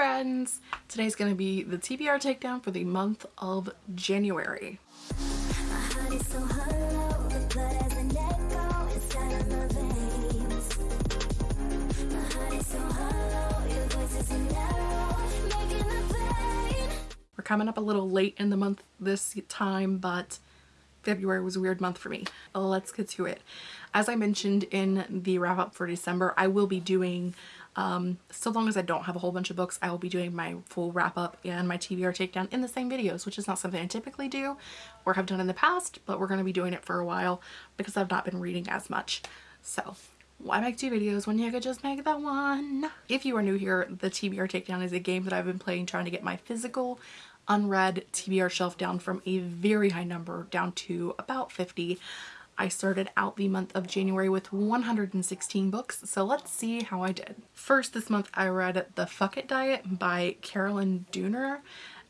friends! Today's to be the TBR takedown for the month of January. We're coming up a little late in the month this time, but February was a weird month for me. Let's get to it. As I mentioned in the wrap up for December, I will be doing, um, so long as I don't have a whole bunch of books, I will be doing my full wrap up and my TBR takedown in the same videos, which is not something I typically do or have done in the past, but we're going to be doing it for a while because I've not been reading as much. So why make two videos when you could just make the one? If you are new here, the TBR Takedown is a game that I've been playing trying to get my physical unread TBR shelf down from a very high number down to about 50. I started out the month of January with 116 books, so let's see how I did. First this month I read The Fuck It Diet by Carolyn Dooner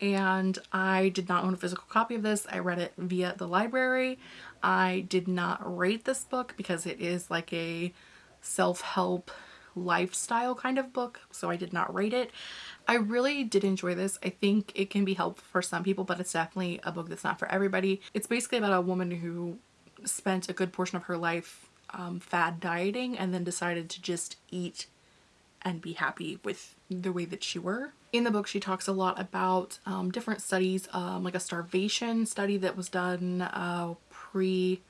and I did not own a physical copy of this. I read it via the library. I did not rate this book because it is like a self-help lifestyle kind of book so I did not rate it. I really did enjoy this. I think it can be helpful for some people but it's definitely a book that's not for everybody. It's basically about a woman who spent a good portion of her life um, fad dieting and then decided to just eat and be happy with the way that she were. In the book she talks a lot about um, different studies um, like a starvation study that was done uh, pre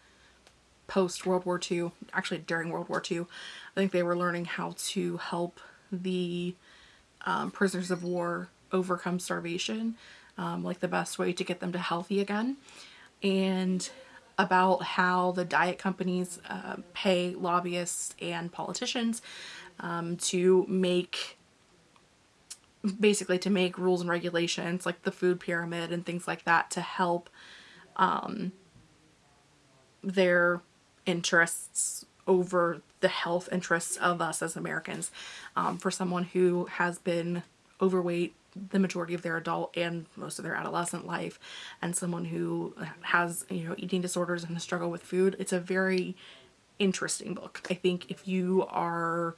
post World War II, actually during World War II. I think they were learning how to help the um, prisoners of war overcome starvation, um, like the best way to get them to healthy again. And about how the diet companies uh, pay lobbyists and politicians um, to make basically to make rules and regulations like the food pyramid and things like that to help um, their interests over the health interests of us as Americans. Um, for someone who has been overweight the majority of their adult and most of their adolescent life and someone who has you know eating disorders and a struggle with food it's a very interesting book. I think if you are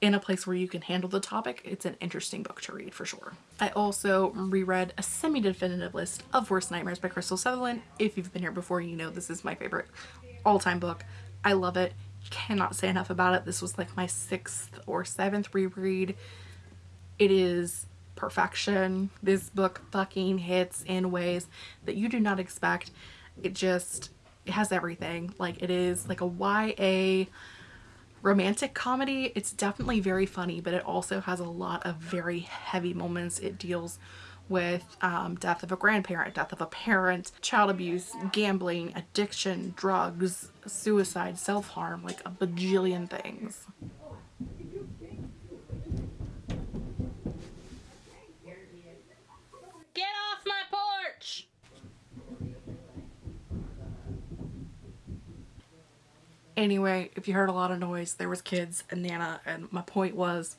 in a place where you can handle the topic it's an interesting book to read for sure. I also reread a semi-definitive list of worst nightmares by Krystal Sutherland. If you've been here before you know this is my favorite all-time book. I love it. Cannot say enough about it. This was like my sixth or seventh reread. It is perfection. This book fucking hits in ways that you do not expect. It just it has everything. Like it is like a YA romantic comedy. It's definitely very funny, but it also has a lot of very heavy moments. It deals with um, death of a grandparent, death of a parent, child abuse, gambling, addiction, drugs, suicide, self-harm, like a bajillion things. Anyway, if you heard a lot of noise, there was kids and Nana, and my point was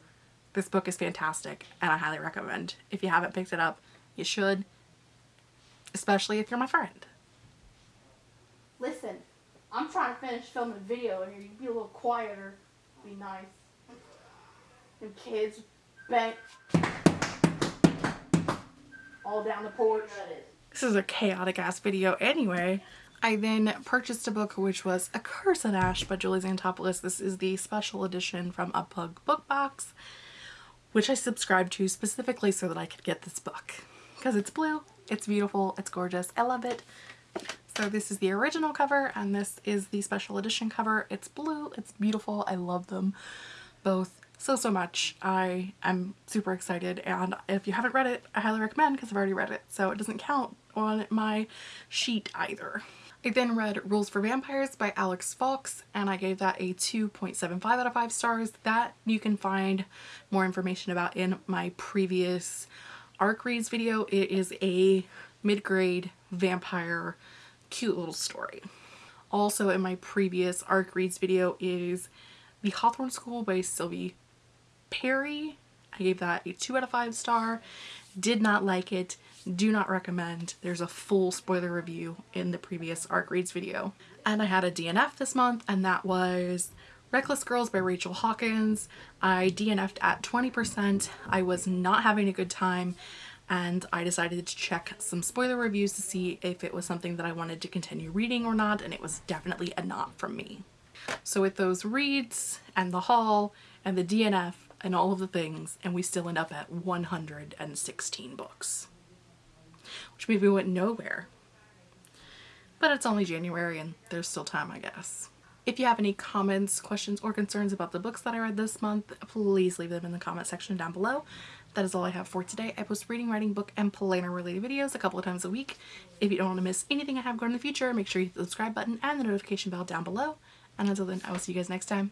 this book is fantastic and I highly recommend. If you haven't picked it up, you should, especially if you're my friend. Listen, I'm trying to finish filming a video and you be a little quieter. Be nice. And kids bent all down the porch. This is a chaotic ass video anyway. I then purchased a book which was A Curse of Ash by Julie Xantopoulos. This is the special edition from Unplug Book Box, which I subscribed to specifically so that I could get this book. Because it's blue, it's beautiful, it's gorgeous, I love it. So this is the original cover and this is the special edition cover. It's blue, it's beautiful, I love them both so so much. I am super excited and if you haven't read it, I highly recommend because I've already read it so it doesn't count on my sheet either. I then read Rules for Vampires by Alex Foulkes and I gave that a 2.75 out of 5 stars. That you can find more information about in my previous ARC Reads video. It is a mid-grade vampire cute little story. Also in my previous ARC Reads video is The Hawthorne School by Sylvie Perry. I gave that a 2 out of 5 star. Did not like it do not recommend. There's a full spoiler review in the previous ARC Reads video. And I had a DNF this month and that was Reckless Girls by Rachel Hawkins. I DNF'd at 20%. I was not having a good time and I decided to check some spoiler reviews to see if it was something that I wanted to continue reading or not and it was definitely a not from me. So with those reads and the haul and the DNF and all of the things and we still end up at 116 books. Which means we went nowhere. But it's only January and there's still time I guess. If you have any comments, questions, or concerns about the books that I read this month, please leave them in the comment section down below. That is all I have for today. I post reading, writing, book, and planner related videos a couple of times a week. If you don't want to miss anything I have going in the future, make sure you hit the subscribe button and the notification bell down below. And until then, I will see you guys next time.